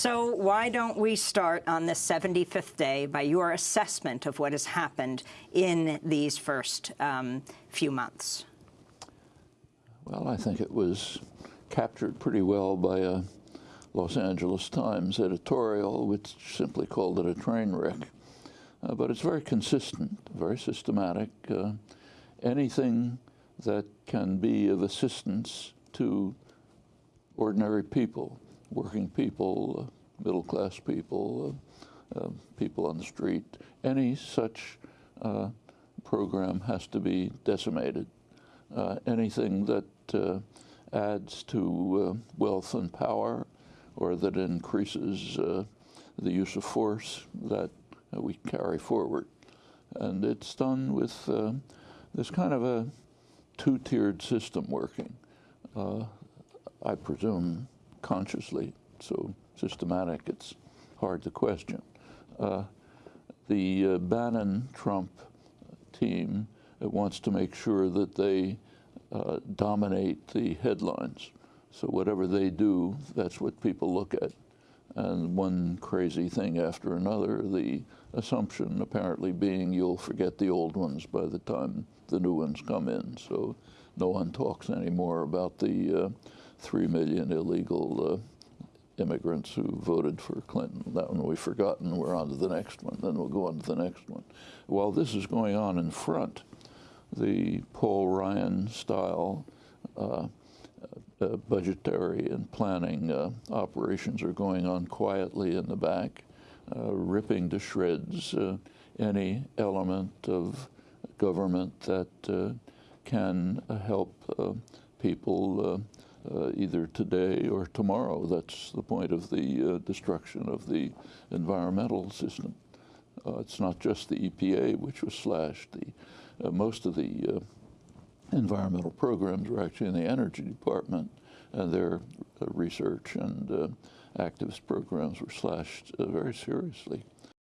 So why don't we start on the 75th day by your assessment of what has happened in these first um, few months? Well, I think it was captured pretty well by a Los Angeles Times editorial, which simply called it a train wreck. Uh, but it's very consistent, very systematic. Uh, anything that can be of assistance to ordinary people, working people, uh, middle class people, uh, uh, people on the street, any such program has to be decimated. anything that adds to wealth and power or that increases the use of force that we carry forward. And it's done with uh, this kind of a two-tiered system working. Uh, I presume consciously, so systematic, it's hard to question. Uh, the uh, Bannon-Trump team wants to make sure that they uh, dominate the headlines. So whatever they do, that's what people look at and one crazy thing after another, the assumption apparently being you'll forget the old ones by the time the new ones come in. So no one talks anymore about the uh, three million illegal uh, immigrants who voted for Clinton. That one we've forgotten. We're on to the next one. Then we'll go on to the next one. While this is going on in front, the Paul Ryan style uh, uh, budgetary and planning uh, operations are going on quietly in the back, uh, ripping to shreds uh, any element of government that can help people either today or tomorrow. That's the point of the destruction of the environmental system. it's not just the EPA which was slashed. The, most of the environmental programs were actually in the energy department, and their uh, research and uh, activist programs were slashed uh, very seriously.